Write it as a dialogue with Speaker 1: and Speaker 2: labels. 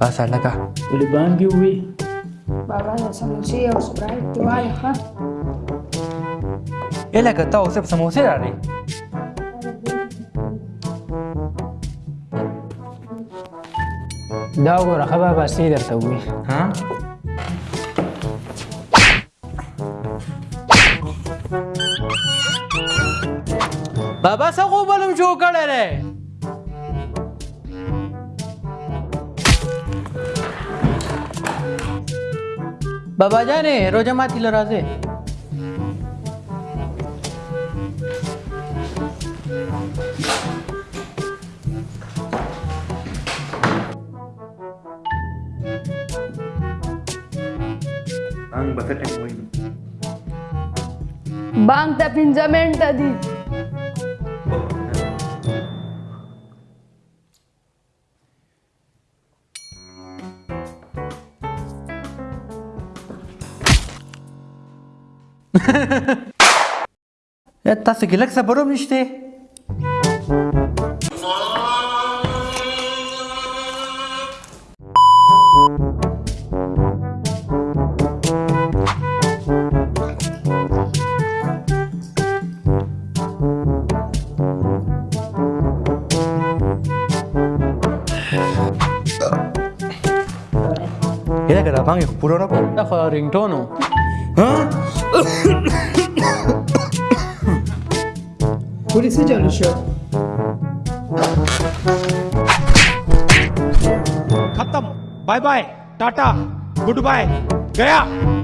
Speaker 1: بس هلکه ولې بانګې ووې بابا د سموسې او سپرایټ واله ښه ای لکه تا اوس سموسې راوړې دا وګوره ښه بابا سې درته ووې ها بابا څه خوب بلم جوړ کړی دی babajaane yeroo jamaatti ilaa raasee. Bang, tapi pinjaman tadi. تاسو کې لږ صبر هم نشته یره که دا بانګ پوره نه کړ دا خو رینګټون Ha? what is it on the show? खत्म bye bye tata good bye गया